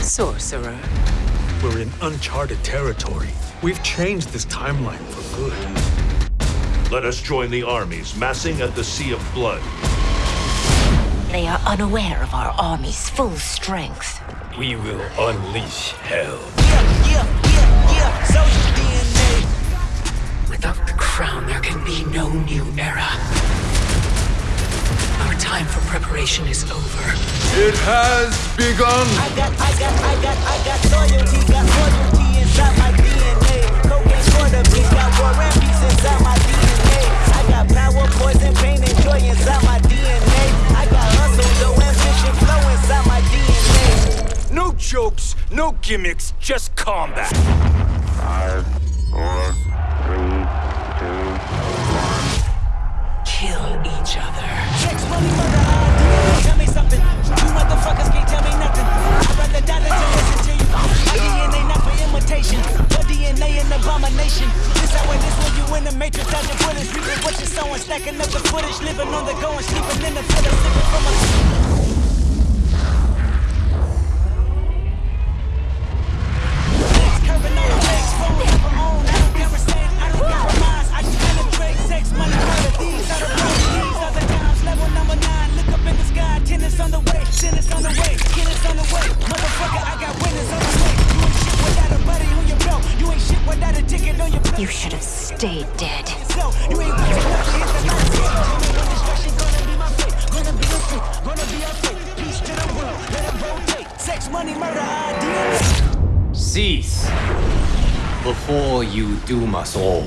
Sorcerer. We're in uncharted territory. We've changed this timeline for good. Let us join the armies massing at the Sea of Blood. They are unaware of our army's full strength. We will unleash hell. Yeah, yeah, yeah, yeah. Soldier DNA. Without the crown, there can be no new era. Our time for preparation is over. It has begun. I got, I got, I got, I got loyalty, got loyalty inside my DNA. Cocaine for the beast, got war and peace inside my DNA. I got power, poison, pain, and joy inside my DNA. I got hustle, no ambition, flow inside my DNA. No jokes, no gimmicks, just combat. Five, four, three, two, Kill each other. Sex, money, murder, you in the matrix, bullets. Reaping what you're sowing, stacking up the footage. Living on the go and sleeping in the villa, Sex, money, murder, ideas. Cease before you doom us all.